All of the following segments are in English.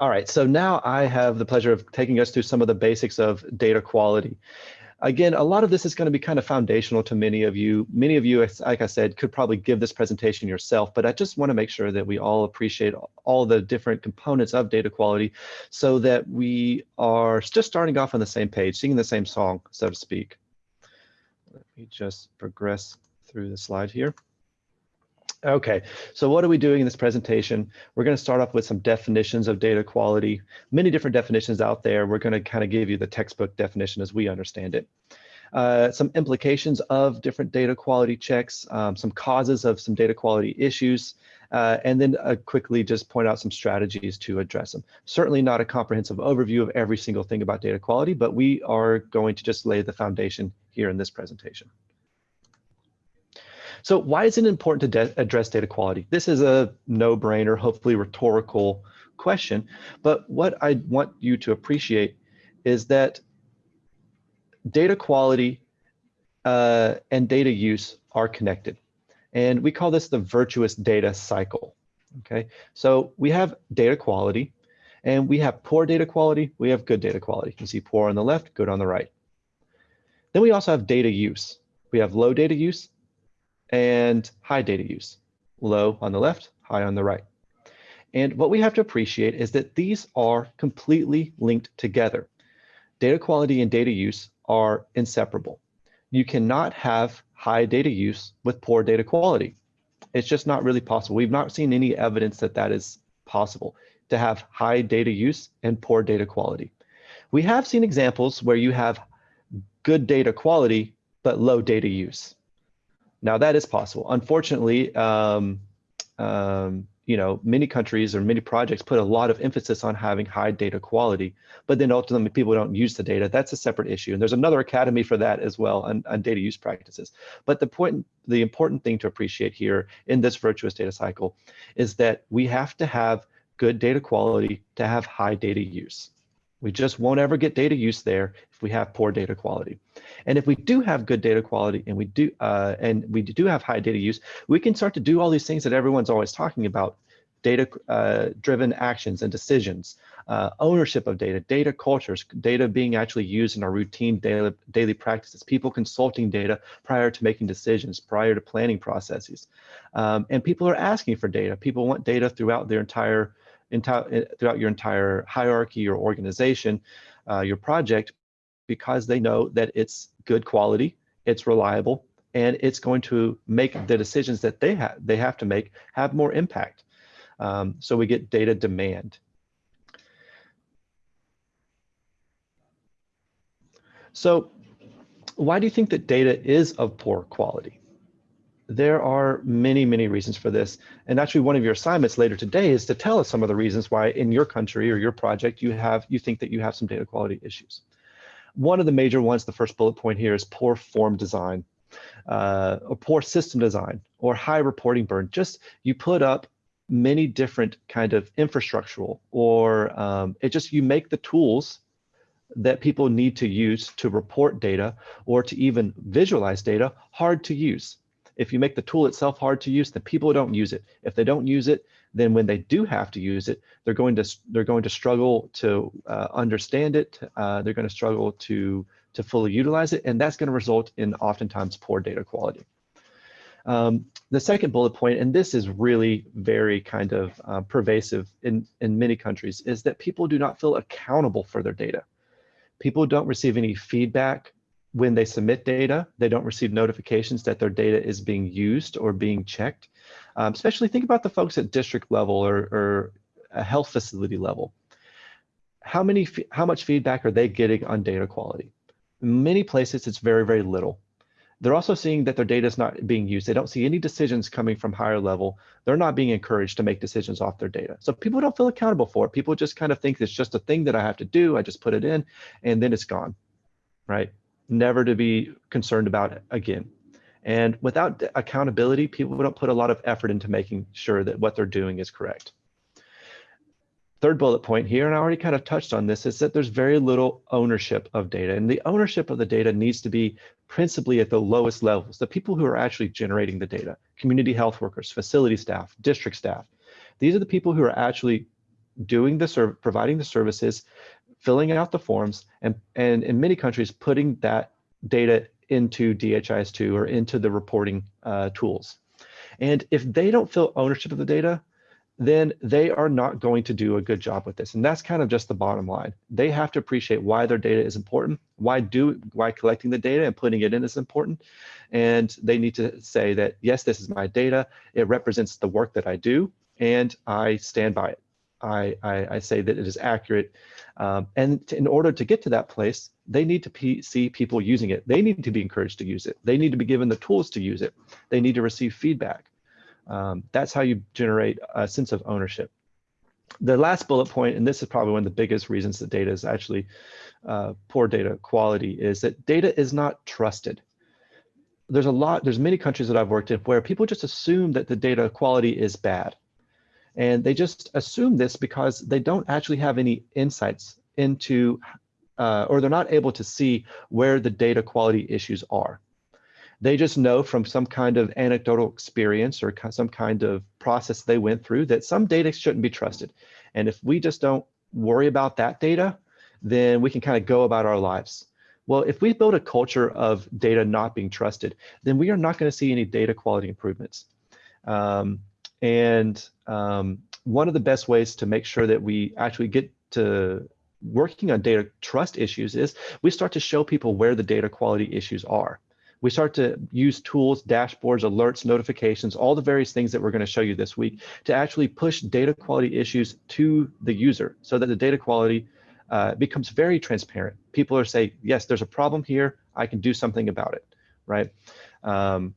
All right, so now I have the pleasure of taking us through some of the basics of data quality. Again, a lot of this is going to be kind of foundational to many of you. Many of you, like I said, could probably give this presentation yourself, but I just want to make sure that we all appreciate all the different components of data quality so that we are just starting off on the same page, singing the same song, so to speak. Let me just progress through the slide here. Okay, so what are we doing in this presentation? We're going to start off with some definitions of data quality, many different definitions out there. We're going to kind of give you the textbook definition as we understand it. Uh, some implications of different data quality checks, um, some causes of some data quality issues, uh, and then uh, quickly just point out some strategies to address them. Certainly not a comprehensive overview of every single thing about data quality, but we are going to just lay the foundation here in this presentation. So why is it important to address data quality? This is a no-brainer, hopefully rhetorical question, but what I want you to appreciate is that data quality uh, and data use are connected. And we call this the virtuous data cycle. Okay, so we have data quality and we have poor data quality, we have good data quality. You can see poor on the left, good on the right. Then we also have data use. We have low data use and high data use. Low on the left, high on the right. And what we have to appreciate is that these are completely linked together. Data quality and data use are inseparable. You cannot have high data use with poor data quality. It's just not really possible. We've not seen any evidence that that is possible to have high data use and poor data quality. We have seen examples where you have good data quality, but low data use. Now that is possible. Unfortunately, um, um, you know, many countries or many projects put a lot of emphasis on having high data quality, but then ultimately people don't use the data. That's a separate issue. And there's another academy for that as well on, on data use practices. But the point, the important thing to appreciate here in this virtuous data cycle is that we have to have good data quality to have high data use. We just won't ever get data use there if we have poor data quality. And if we do have good data quality and we do uh, and we do have high data use, we can start to do all these things that everyone's always talking about, data uh, driven actions and decisions, uh, ownership of data, data cultures, data being actually used in our routine daily, daily practices, people consulting data prior to making decisions, prior to planning processes. Um, and people are asking for data. People want data throughout their entire entire, throughout your entire hierarchy your organization, uh, your project, because they know that it's good quality, it's reliable, and it's going to make the decisions that they have they have to make have more impact. Um, so we get data demand. So why do you think that data is of poor quality? There are many, many reasons for this. And actually one of your assignments later today is to tell us some of the reasons why in your country or your project you have you think that you have some data quality issues. One of the major ones, the first bullet point here is poor form design uh, or poor system design or high reporting burden. Just you put up many different kind of infrastructural or um, it just you make the tools that people need to use to report data or to even visualize data hard to use. If you make the tool itself hard to use, the people don't use it. If they don't use it, then when they do have to use it, they're going to they're going to struggle to uh, understand it. Uh, they're going to struggle to to fully utilize it, and that's going to result in oftentimes poor data quality. Um, the second bullet point, and this is really very kind of uh, pervasive in, in many countries, is that people do not feel accountable for their data. People don't receive any feedback when they submit data, they don't receive notifications that their data is being used or being checked. Um, especially think about the folks at district level or, or a health facility level. How many, how much feedback are they getting on data quality? In many places, it's very, very little. They're also seeing that their data is not being used. They don't see any decisions coming from higher level. They're not being encouraged to make decisions off their data. So people don't feel accountable for it. People just kind of think it's just a thing that I have to do. I just put it in and then it's gone, right? Never to be concerned about again. And without accountability, people don't put a lot of effort into making sure that what they're doing is correct. Third bullet point here, and I already kind of touched on this, is that there's very little ownership of data. And the ownership of the data needs to be principally at the lowest levels, the people who are actually generating the data, community health workers, facility staff, district staff. These are the people who are actually doing the providing the services, filling out the forms, and, and in many countries, putting that data into DHIS2 or into the reporting uh, tools. And if they don't feel ownership of the data, then they are not going to do a good job with this. And that's kind of just the bottom line. They have to appreciate why their data is important, why do why collecting the data and putting it in is important. And they need to say that, yes, this is my data. It represents the work that I do, and I stand by it. I, I, I say that it is accurate. Um, and to, in order to get to that place, they need to see people using it. They need to be encouraged to use it. They need to be given the tools to use it. They need to receive feedback. Um, that's how you generate a sense of ownership. The last bullet point, and this is probably one of the biggest reasons that data is actually uh, poor data quality, is that data is not trusted. There's a lot, there's many countries that I've worked in where people just assume that the data quality is bad. And they just assume this because they don't actually have any insights into, uh, or they're not able to see where the data quality issues are. They just know from some kind of anecdotal experience or some kind of process they went through that some data shouldn't be trusted. And if we just don't worry about that data, then we can kind of go about our lives. Well, if we build a culture of data not being trusted, then we are not going to see any data quality improvements. Um, and um, one of the best ways to make sure that we actually get to working on data trust issues is we start to show people where the data quality issues are we start to use tools, dashboards, alerts, notifications, all the various things that we're going to show you this week to actually push data quality issues to the user so that the data quality uh, becomes very transparent. People are saying, yes, there's a problem here. I can do something about it, right? Um,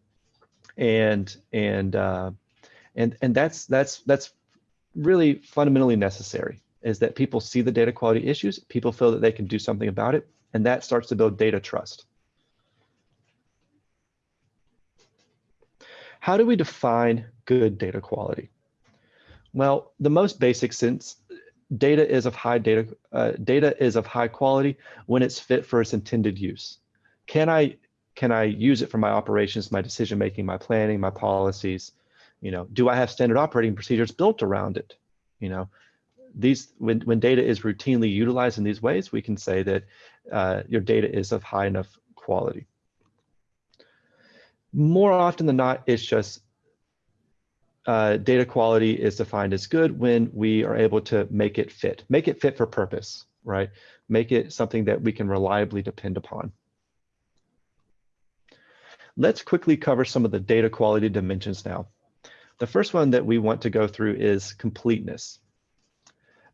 and and uh, and and that's that's that's really fundamentally necessary is that people see the data quality issues, people feel that they can do something about it, and that starts to build data trust. How do we define good data quality? Well, the most basic sense, data is of high data, uh, data is of high quality when it's fit for its intended use. Can I, can I use it for my operations, my decision making, my planning, my policies? You know, do I have standard operating procedures built around it? You know, these when, when data is routinely utilized in these ways, we can say that uh, your data is of high enough quality more often than not, it's just uh, data quality is defined as good when we are able to make it fit, make it fit for purpose, right? Make it something that we can reliably depend upon. Let's quickly cover some of the data quality dimensions now. The first one that we want to go through is completeness.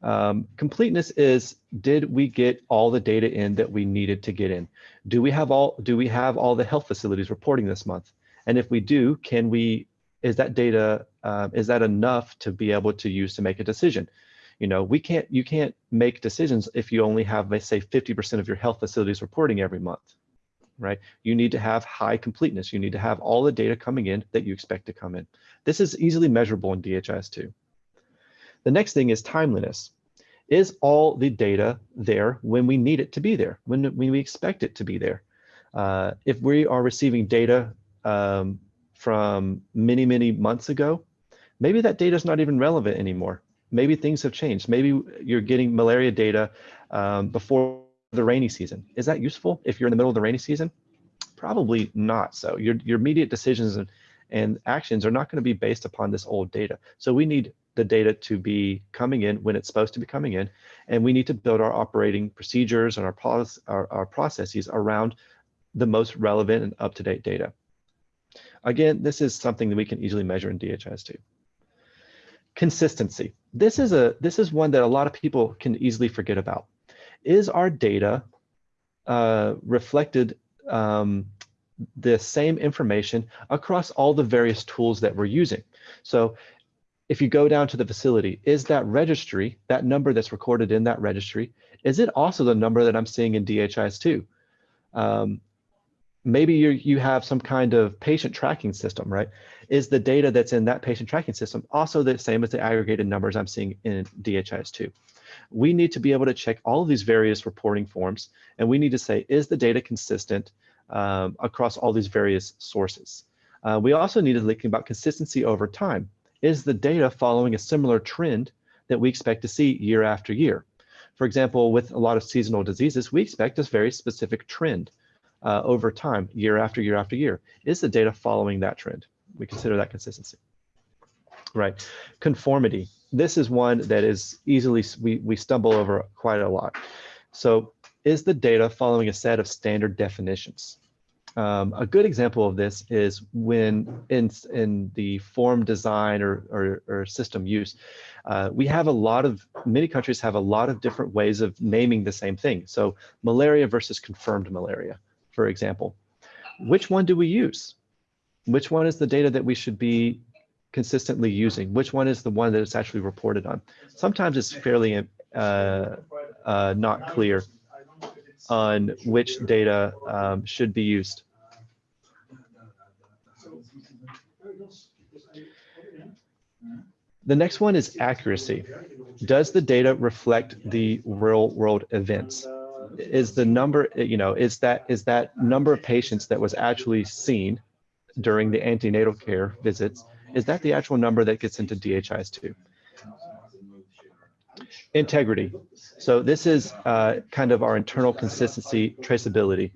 Um, completeness is, did we get all the data in that we needed to get in? Do we have all, do we have all the health facilities reporting this month? And if we do, can we, is that data, uh, is that enough to be able to use to make a decision? You know, we can't, you can't make decisions if you only have, let's say 50% of your health facilities reporting every month, right? You need to have high completeness. You need to have all the data coming in that you expect to come in. This is easily measurable in DHIS2. The next thing is timeliness. Is all the data there when we need it to be there, when, when we expect it to be there? Uh, if we are receiving data um, from many, many months ago, maybe that data is not even relevant anymore. Maybe things have changed. Maybe you're getting malaria data um, before the rainy season. Is that useful if you're in the middle of the rainy season? Probably not. So your, your immediate decisions and, and actions are not going to be based upon this old data. So we need the data to be coming in when it's supposed to be coming in. And we need to build our operating procedures and our, our, our processes around the most relevant and up-to-date data. Again, this is something that we can easily measure in DHIS2. Consistency. This is a this is one that a lot of people can easily forget about. Is our data uh, reflected um, the same information across all the various tools that we're using? So if you go down to the facility, is that registry, that number that's recorded in that registry, is it also the number that I'm seeing in DHIS2? Um, maybe you you have some kind of patient tracking system, right? Is the data that's in that patient tracking system also the same as the aggregated numbers I'm seeing in DHIS2? We need to be able to check all of these various reporting forms, and we need to say, is the data consistent um, across all these various sources? Uh, we also need to think about consistency over time. Is the data following a similar trend that we expect to see year after year. For example, with a lot of seasonal diseases, we expect a very specific trend uh, over time, year after year after year. Is the data following that trend? We consider that consistency. Right. Conformity. This is one that is easily, we, we stumble over quite a lot. So is the data following a set of standard definitions? Um, a good example of this is when in, in the form design or, or, or system use, uh, we have a lot of, many countries have a lot of different ways of naming the same thing. So malaria versus confirmed malaria, for example. Which one do we use? Which one is the data that we should be consistently using? Which one is the one that it's actually reported on? Sometimes it's fairly uh, uh, not clear on which data um, should be used. The next one is accuracy. Does the data reflect the real world events? Is the number, you know, is that is that number of patients that was actually seen during the antenatal care visits, is that the actual number that gets into DHIS2? Integrity. So this is uh, kind of our internal consistency traceability.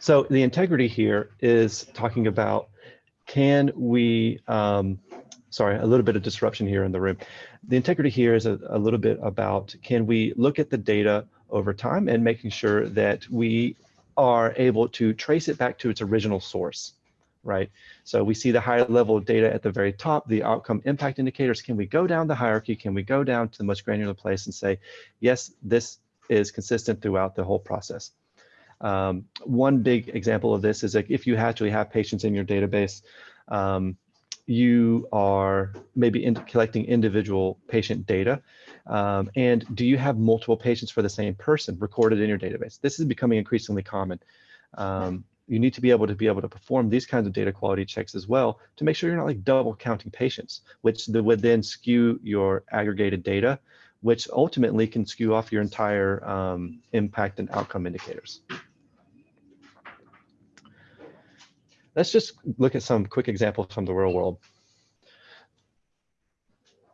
So the integrity here is talking about can we, um, sorry, a little bit of disruption here in the room. The integrity here is a, a little bit about can we look at the data over time and making sure that we are able to trace it back to its original source right? So we see the high level data at the very top, the outcome impact indicators. Can we go down the hierarchy? Can we go down to the most granular place and say, yes, this is consistent throughout the whole process? Um, one big example of this is like if you actually have patients in your database, um, you are maybe in collecting individual patient data. Um, and do you have multiple patients for the same person recorded in your database? This is becoming increasingly common. Um, you need to be able to be able to perform these kinds of data quality checks as well to make sure you're not like double counting patients, which would then skew your aggregated data, which ultimately can skew off your entire um, impact and outcome indicators. Let's just look at some quick examples from the real world.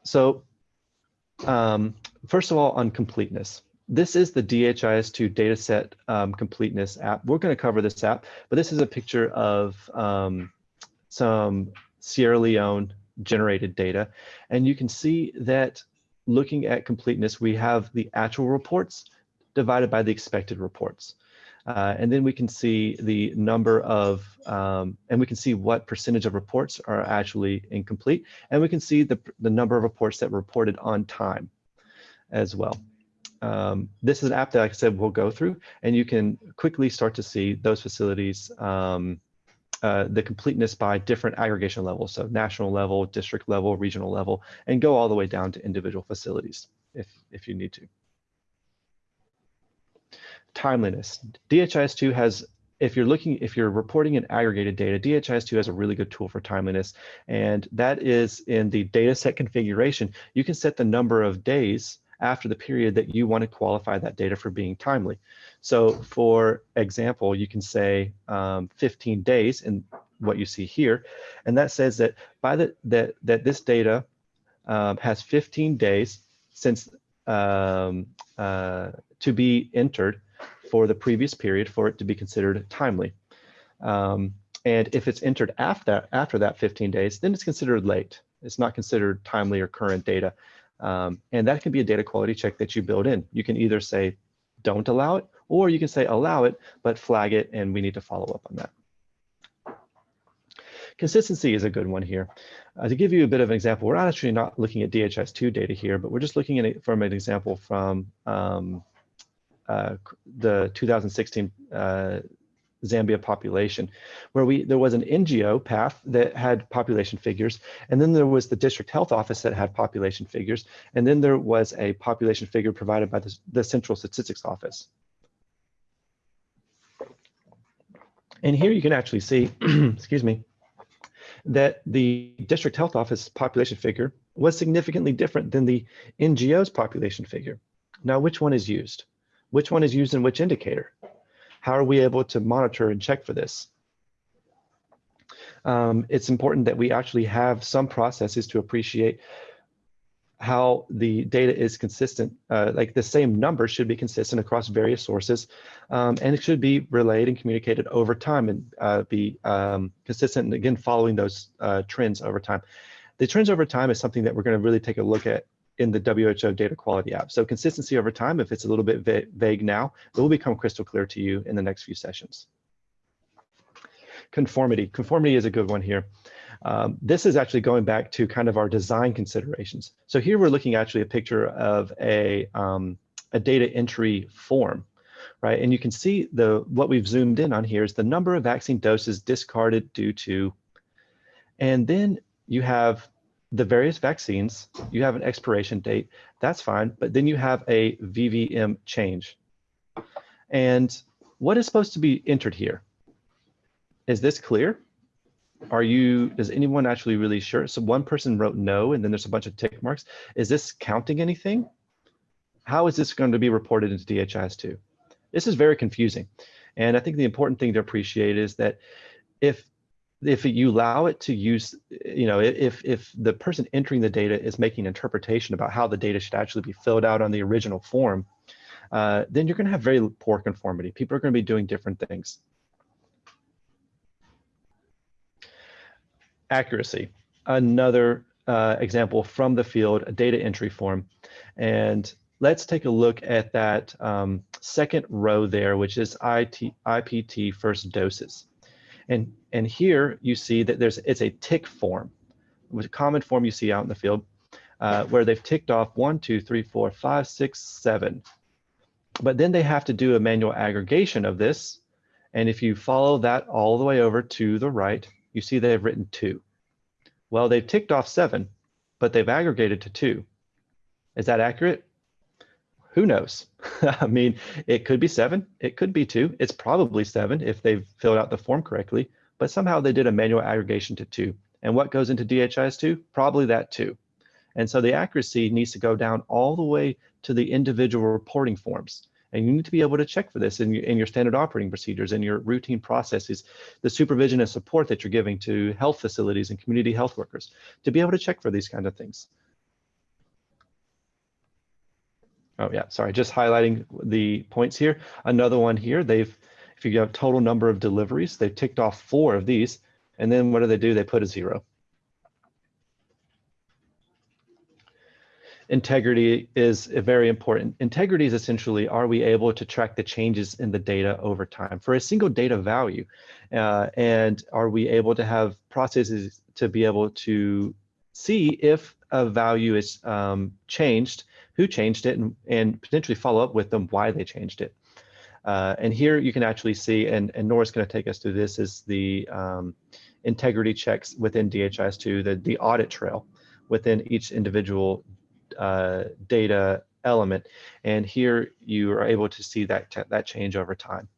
So um, first of all, on completeness this is the DHIS2 dataset um, completeness app. We're going to cover this app, but this is a picture of um, some Sierra Leone generated data. And you can see that looking at completeness, we have the actual reports divided by the expected reports. Uh, and then we can see the number of, um, and we can see what percentage of reports are actually incomplete. And we can see the, the number of reports that were reported on time as well um, this is an app that, like I said, we'll go through, and you can quickly start to see those facilities, um, uh, the completeness by different aggregation levels, so national level, district level, regional level, and go all the way down to individual facilities if, if you need to. Timeliness. DHIS2 has if you're looking, if you're reporting in aggregated data, DHIS2 has a really good tool for timeliness, and that is in the data set configuration. You can set the number of days after the period that you want to qualify that data for being timely. So for example, you can say um, 15 days in what you see here, and that says that by the that that this data um, has 15 days since um, uh, to be entered for the previous period for it to be considered timely. Um, and if it's entered after, that, after that 15 days, then it's considered late. It's not considered timely or current data. Um, and that can be a data quality check that you build in. You can either say, don't allow it, or you can say allow it, but flag it, and we need to follow up on that. Consistency is a good one here. Uh, to give you a bit of an example, we're actually not looking at DHIS2 data here, but we're just looking at it from an example from um, uh, the 2016 uh, Zambia population, where we there was an NGO PATH that had population figures, and then there was the district health office that had population figures, and then there was a population figure provided by the, the central statistics office. And here you can actually see, excuse me, that the district health office population figure was significantly different than the NGO's population figure. Now, which one is used? Which one is used in which indicator? How are we able to monitor and check for this? um, it's important that we actually have some processes to appreciate how the data is consistent. Uh, like the same number should be consistent across various sources, um, and it should be relayed and communicated over time and uh, be um, consistent. And again, following those uh, trends over time. The trends over time is something that we're going to really take a look at in the WHO data quality app. So consistency over time, if it's a little bit va vague now, it will become crystal clear to you in the next few sessions. Conformity. Conformity is a good one here. Um, this is actually going back to kind of our design considerations. So here we're looking actually a picture of a, um, a data entry form, right? And you can see the what we've zoomed in on here is the number of vaccine doses discarded due to, and then you have the various vaccines, you have an expiration date, that's fine, but then you have a VVM change. And what is supposed to be entered here? Is this clear? are you, is anyone actually really sure? So one person wrote no, and then there's a bunch of tick marks. Is this counting anything? How is this going to be reported into DHIS2? This is very confusing. And I think the important thing to appreciate is that if if you allow it to use, you know, if if the person entering the data is making interpretation about how the data should actually be filled out on the original form, uh, then you're going to have very poor conformity. People are going to be doing different things. accuracy. Another uh, example from the field, a data entry form. And let's take a look at that um, second row there, which is IT, IPT first doses. And, and here you see that there's it's a tick form, which a common form you see out in the field, uh, where they've ticked off one, two, three, four, five, six, seven. But then they have to do a manual aggregation of this. And if you follow that all the way over to the right, you see they have written two. Well, they've ticked off seven, but they've aggregated to two. Is that accurate? Who knows? I mean, it could be seven, it could be two. It's probably seven if they've filled out the form correctly, but somehow they did a manual aggregation to two. And what goes into DHIS2? Probably that too. And so the accuracy needs to go down all the way to the individual reporting forms. And you need to be able to check for this in your, in your standard operating procedures and your routine processes, the supervision and support that you're giving to health facilities and community health workers to be able to check for these kind of things. Oh yeah, sorry, just highlighting the points here. Another one here, they've, if you have total number of deliveries, they've ticked off four of these, and then what do they do? They put a zero. integrity is very important. Integrity is essentially, are we able to track the changes in the data over time for a single data value? Uh, and are we able to have processes to be able to see if a value is um, changed, who changed it, and, and potentially follow up with them why they changed it. Uh, and here you can actually see, and, and Nora's going to take us through this, is the um, integrity checks within DHIS2, the, the audit trail within each individual uh, data element. And here you are able to see that, that change over time.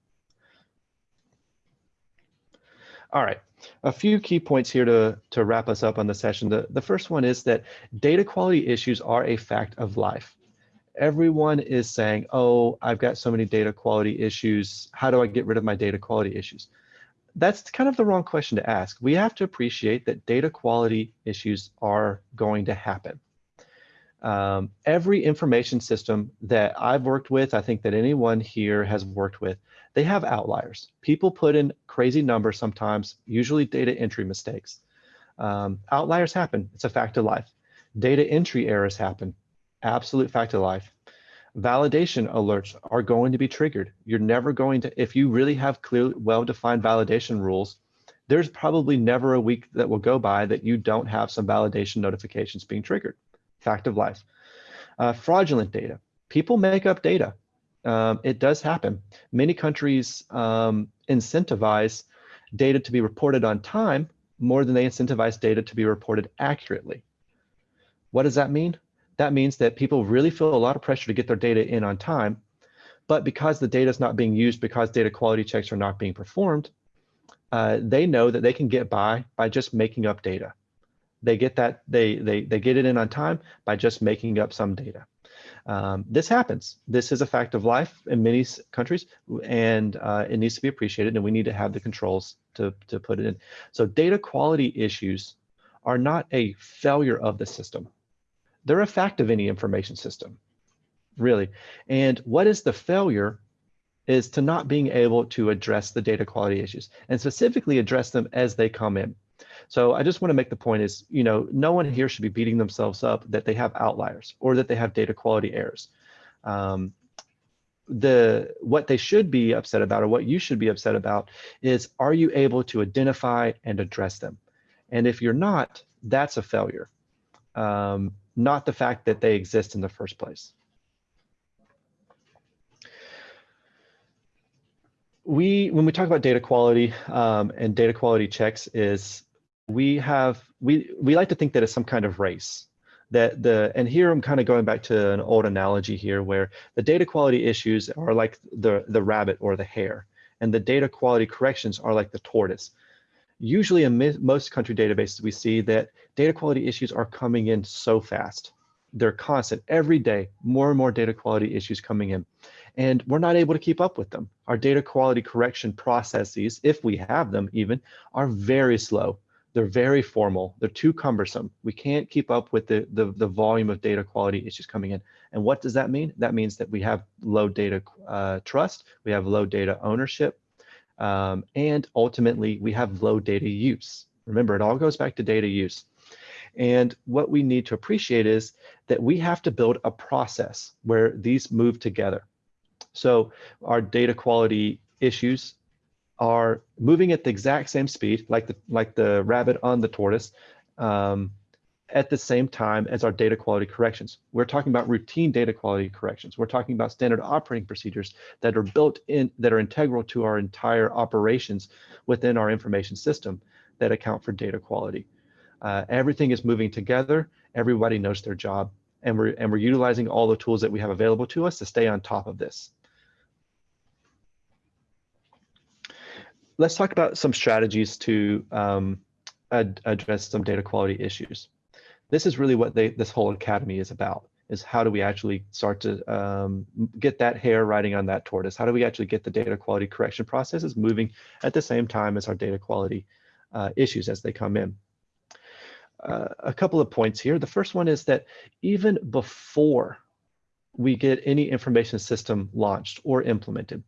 All right, a few key points here to, to wrap us up on the session. The, the first one is that data quality issues are a fact of life. Everyone is saying, oh, I've got so many data quality issues. How do I get rid of my data quality issues? That's kind of the wrong question to ask. We have to appreciate that data quality issues are going to happen. Um, every information system that I've worked with, I think that anyone here has worked with, they have outliers. People put in crazy numbers sometimes, usually data entry mistakes. Um, outliers happen, it's a fact of life. Data entry errors happen, absolute fact of life. Validation alerts are going to be triggered. You're never going to, if you really have clear, well-defined validation rules, there's probably never a week that will go by that you don't have some validation notifications being triggered fact of life. Uh, fraudulent data. People make up data. Um, it does happen. Many countries um, incentivize data to be reported on time more than they incentivize data to be reported accurately. What does that mean? That means that people really feel a lot of pressure to get their data in on time, but because the data is not being used, because data quality checks are not being performed, uh, they know that they can get by by just making up data they get that they they they get it in on time by just making up some data. Um, this happens. This is a fact of life in many countries, and uh, it needs to be appreciated. And we need to have the controls to, to put it in. So data quality issues are not a failure of the system. They're a fact of any information system, really. And what is the failure is to not being able to address the data quality issues and specifically address them as they come in. So I just want to make the point is, you know, no one here should be beating themselves up that they have outliers or that they have data quality errors. Um, the what they should be upset about or what you should be upset about is are you able to identify and address them? And if you're not, that's a failure, um, not the fact that they exist in the first place. We, when we talk about data quality um, and data quality checks is we have, we, we like to think that it's some kind of race that the, and here I'm kind of going back to an old analogy here where the data quality issues are like the, the rabbit or the hare and the data quality corrections are like the tortoise. Usually in most country databases, we see that data quality issues are coming in so fast. They're constant every day, more and more data quality issues coming in. And we're not able to keep up with them. Our data quality correction processes, if we have them even, are very slow. They're very formal. They're too cumbersome. We can't keep up with the, the, the volume of data quality issues coming in. And what does that mean? That means that we have low data uh, trust, we have low data ownership, um, and ultimately we have low data use. Remember, it all goes back to data use. And what we need to appreciate is that we have to build a process where these move together. So our data quality issues are moving at the exact same speed, like the like the rabbit on the tortoise, um, at the same time as our data quality corrections. We're talking about routine data quality corrections. We're talking about standard operating procedures that are built in, that are integral to our entire operations within our information system that account for data quality. Uh, everything is moving together. Everybody knows their job. And we're, and we're utilizing all the tools that we have available to us to stay on top of this. Let's talk about some strategies to um, ad address some data quality issues this is really what they this whole academy is about is how do we actually start to um, get that hare riding on that tortoise? How do we actually get the data quality correction processes moving at the same time as our data quality uh, issues as they come in? Uh, a couple of points here. The first one is that even before we get any information system launched or implemented,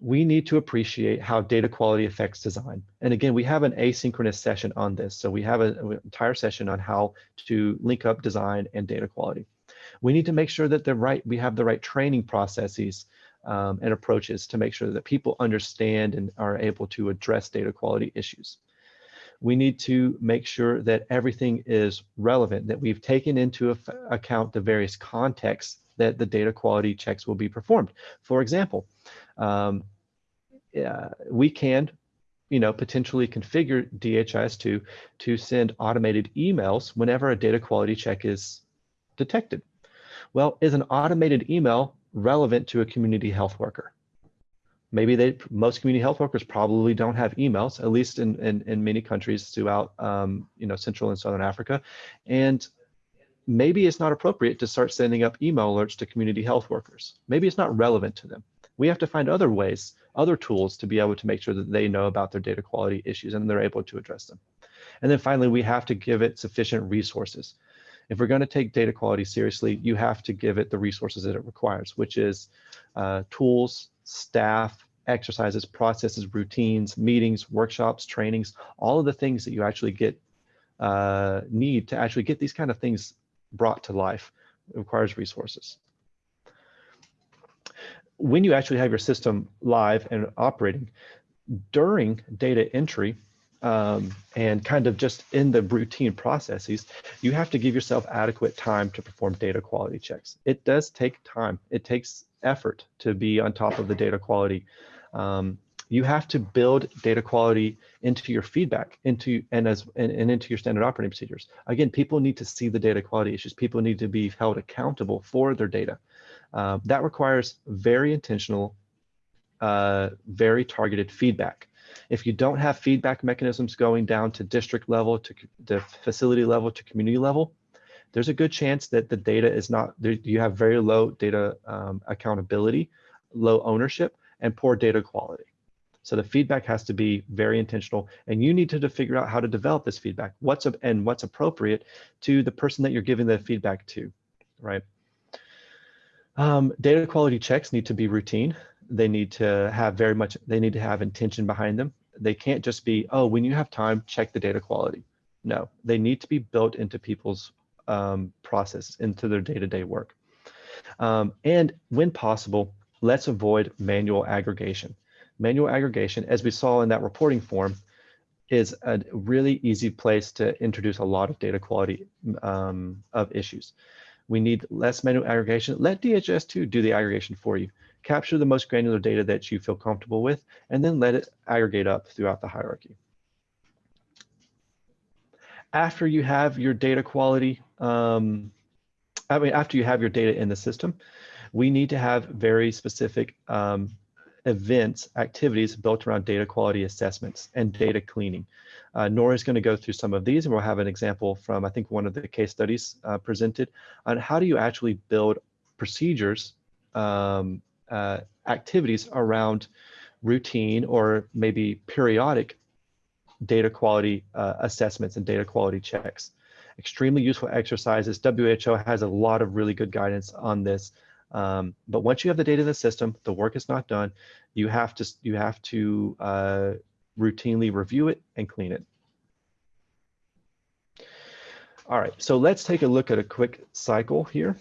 we need to appreciate how data quality affects design. And again, we have an asynchronous session on this. So we have an entire session on how to link up design and data quality. We need to make sure that the right, we have the right training processes um, and approaches to make sure that people understand and are able to address data quality issues. We need to make sure that everything is relevant, that we've taken into account the various contexts that the data quality checks will be performed. For example, um, we can you know, potentially configure DHIS2 to send automated emails whenever a data quality check is detected. Well, is an automated email relevant to a community health worker? Maybe they, most community health workers probably don't have emails, at least in, in, in many countries throughout, um, you know, Central and Southern Africa. And maybe it's not appropriate to start sending up email alerts to community health workers. Maybe it's not relevant to them. We have to find other ways, other tools to be able to make sure that they know about their data quality issues and they're able to address them. And then finally, we have to give it sufficient resources. If we're going to take data quality seriously, you have to give it the resources that it requires, which is uh, tools, staff, exercises, processes, routines, meetings, workshops, trainings, all of the things that you actually get uh, need to actually get these kind of things brought to life. It requires resources. When you actually have your system live and operating, during data entry um, and kind of just in the routine processes, you have to give yourself adequate time to perform data quality checks. It does take time. It takes effort to be on top of the data quality. Um, you have to build data quality into your feedback into and as and, and, into your standard operating procedures again people need to see the data quality issues people need to be held accountable for their data uh, that requires very intentional uh, very targeted feedback. If you don't have feedback mechanisms going down to district level to the facility level to community level there's a good chance that the data is not you have very low data um, accountability low ownership and poor data quality. So the feedback has to be very intentional and you need to, to figure out how to develop this feedback, what's and what's appropriate to the person that you're giving the feedback to, right? Um, data quality checks need to be routine. They need to have very much, they need to have intention behind them. They can't just be, oh, when you have time, check the data quality. No, they need to be built into people's um, process, into their day-to-day -day work. Um, and when possible, let's avoid manual aggregation. Manual aggregation, as we saw in that reporting form, is a really easy place to introduce a lot of data quality um, of issues. We need less manual aggregation. Let DHIS2 do the aggregation for you. Capture the most granular data that you feel comfortable with, and then let it aggregate up throughout the hierarchy. After you have your data quality, um, I mean, after you have your data in the system, we need to have very specific um, events, activities built around data quality assessments and data cleaning. Uh, Nora is going to go through some of these and we'll have an example from, I think, one of the case studies uh, presented on how do you actually build procedures, um, uh, activities around routine or maybe periodic data quality uh, assessments and data quality checks. Extremely useful exercises. WHO has a lot of really good guidance on this. Um, but once you have the data in the system, the work is not done. You have to you have to uh, routinely review it and clean it. All right, so let's take a look at a quick cycle here.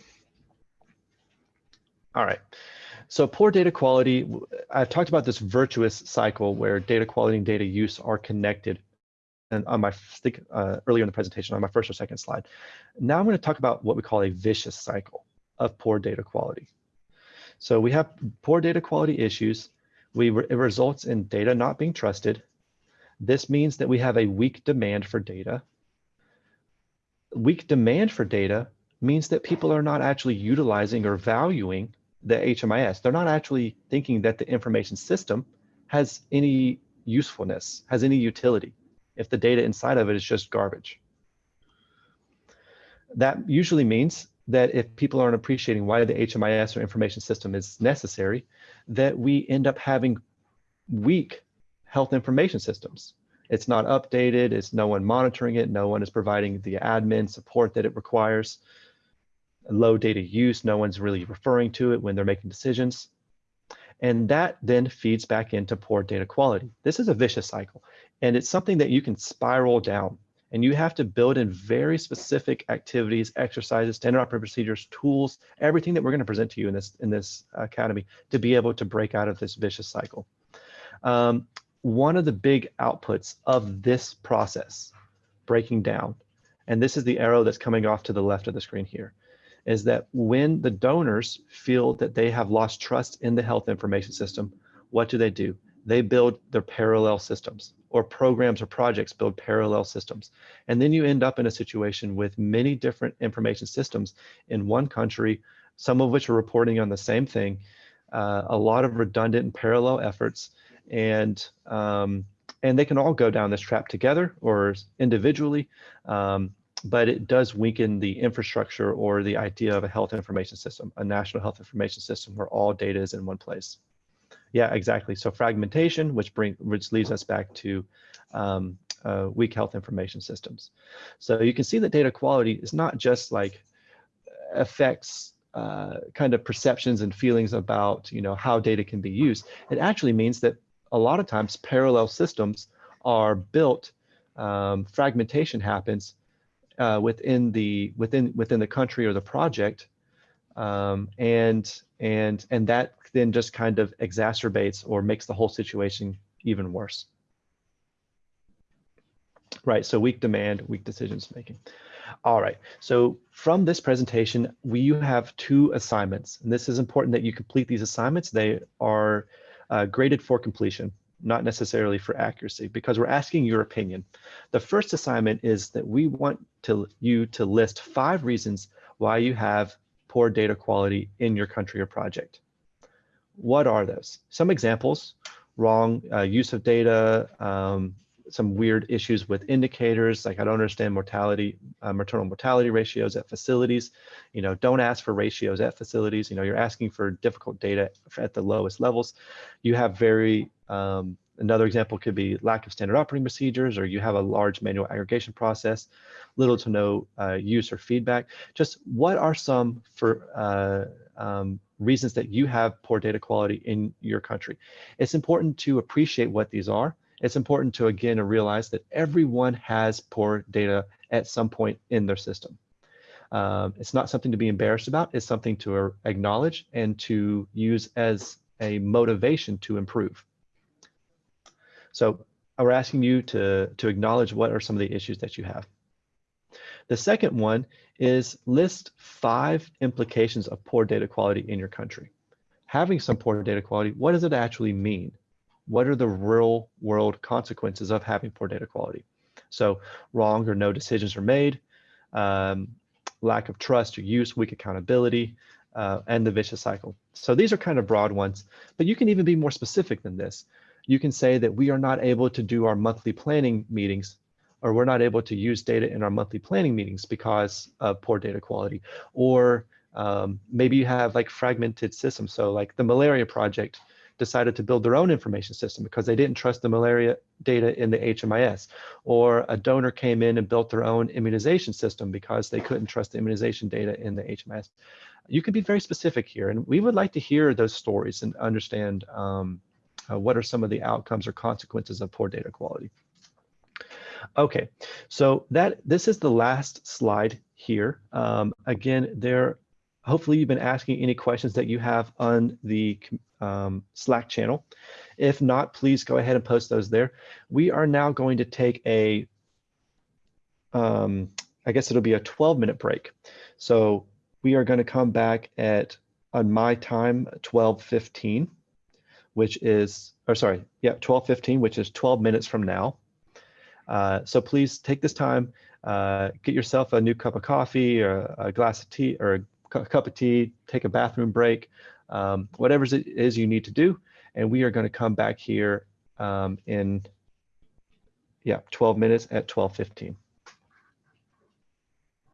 All right, so poor data quality, I've talked about this virtuous cycle where data quality and data use are connected and on my think uh, earlier in the presentation on my first or second slide. Now I'm going to talk about what we call a vicious cycle of poor data quality. So we have poor data quality issues. We it results in data not being trusted. This means that we have a weak demand for data. Weak demand for data means that people are not actually utilizing or valuing the HMIS. They're not actually thinking that the information system has any usefulness, has any utility, if the data inside of it is just garbage. That usually means that if people aren't appreciating why the HMIS or information system is necessary, that we end up having weak health information systems. It's not updated, it's no one monitoring it, no one is providing the admin support that it requires. Low data use, no one's really referring to it when they're making decisions. And that then feeds back into poor data quality. This is a vicious cycle, and it's something that you can spiral down and you have to build in very specific activities, exercises, standard operating procedures, tools, everything that we're going to present to you in this in this academy to be able to break out of this vicious cycle. Um, one of the big outputs of this process, breaking down, and this is the arrow that's coming off to the left of the screen here, is that when the donors feel that they have lost trust in the health information system, what do they do? They build their parallel systems or programs or projects build parallel systems. And then you end up in a situation with many different information systems in one country, some of which are reporting on the same thing, uh, a lot of redundant and parallel efforts, and um, and they can all go down this trap together or individually, um, but it does weaken the infrastructure or the idea of a health information system, a national health information system where all data is in one place. Yeah, exactly. So fragmentation, which bring which leads us back to um, uh, weak health information systems. So you can see that data quality is not just like affects uh, kind of perceptions and feelings about you know how data can be used. It actually means that a lot of times parallel systems are built. Um, fragmentation happens uh, within the within within the country or the project, um, and and and that then just kind of exacerbates or makes the whole situation even worse. Right, so weak demand, weak decisions making. All right, so from this presentation, we have two assignments, and this is important that you complete these assignments. They are uh, graded for completion, not necessarily for accuracy, because we're asking your opinion. The first assignment is that we want to you to list five reasons why you have poor data quality in your country or project. What are those? Some examples, wrong uh, use of data, um, some weird issues with indicators, like I don't understand mortality, uh, maternal mortality ratios at facilities. You know, don't ask for ratios at facilities. You know, you're asking for difficult data at the lowest levels. You have very um, another example could be lack of standard operating procedures, or you have a large manual aggregation process, little to no uh, use or feedback. Just what are some for uh, um, reasons that you have poor data quality in your country? It's important to appreciate what these are. It's important to again realize that everyone has poor data at some point in their system. Um, it's not something to be embarrassed about. It's something to acknowledge and to use as a motivation to improve. So we're asking you to, to acknowledge what are some of the issues that you have. The second one is list five implications of poor data quality in your country. Having some poor data quality, what does it actually mean? What are the real world consequences of having poor data quality? So wrong or no decisions are made, um, lack of trust or use, weak accountability, uh, and the vicious cycle. So these are kind of broad ones, but you can even be more specific than this. You can say that we are not able to do our monthly planning meetings or we're not able to use data in our monthly planning meetings because of poor data quality. Or um, maybe you have like fragmented systems. So like the malaria project decided to build their own information system because they didn't trust the malaria data in the HMIS. Or a donor came in and built their own immunization system because they couldn't trust the immunization data in the HMIS. You can be very specific here. And we would like to hear those stories and understand um, uh, what are some of the outcomes or consequences of poor data quality. Okay, so that this is the last slide here. Um, again, there, hopefully you've been asking any questions that you have on the um, Slack channel. If not, please go ahead and post those there. We are now going to take a, um, I guess it'll be a 12 minute break. So we are going to come back at, on my time, 12.15, which is, or sorry, yeah, 12.15, which is 12 minutes from now. Uh, so please take this time, uh, get yourself a new cup of coffee or a glass of tea or a cup of tea, take a bathroom break, um, whatever it is you need to do. And we are going to come back here um, in, yeah, 12 minutes at 12:15.